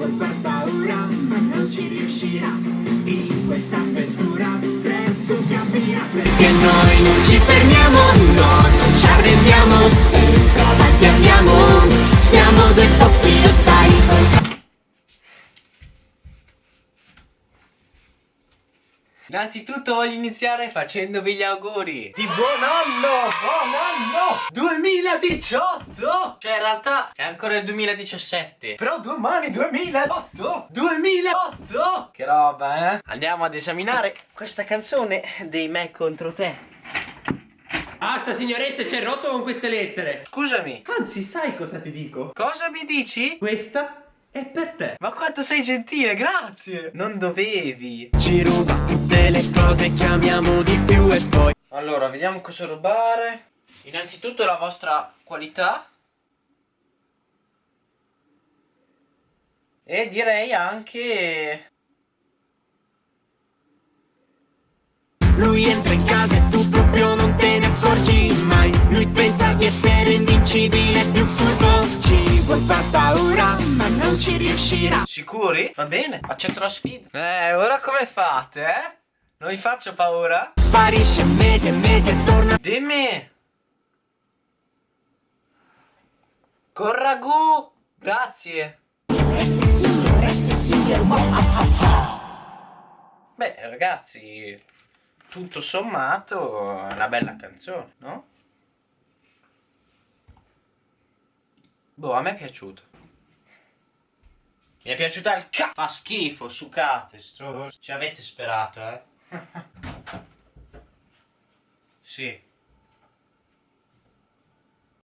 vuol far paura ma non ci riuscirà In questa avventura presto capirà Perché noi non ci fermiamo, no, non ci arrendiamo Sempre avanti andiamo, siamo dei posti lo sai Innanzitutto voglio iniziare facendovi gli auguri di buon anno! Buon anno! 2018! Cioè in realtà è ancora il 2017 Però domani 2008! 2008! Che roba eh? Andiamo ad esaminare questa canzone dei me contro te Basta signoressa, c'è rotto con queste lettere. Scusami Anzi, sai cosa ti dico? Cosa mi dici? Questa è per te. Ma quanto sei gentile, grazie! Non dovevi Ci ruba tutte le cose che amiamo di più e poi Allora, vediamo cosa rubare. Innanzitutto la vostra qualità. E direi anche... Lui entra in casa e tu proprio non te ne accorgi mai Lui pensa di essere invincibile, più furbo Ci vuol far paura, ma non ci riuscirà Sicuri? Va bene, accetto la sfida. Eh, ora come fate, eh? Non vi faccio paura? Sparisce mesi e mesi e torna Dimmi! Con ragù! Grazie! Beh, ragazzi, tutto sommato è una bella canzone, no? Boh, a me è piaciuto. Mi è piaciuta il ca... Fa schifo, sucate, stro... Ci avete sperato, eh? sì.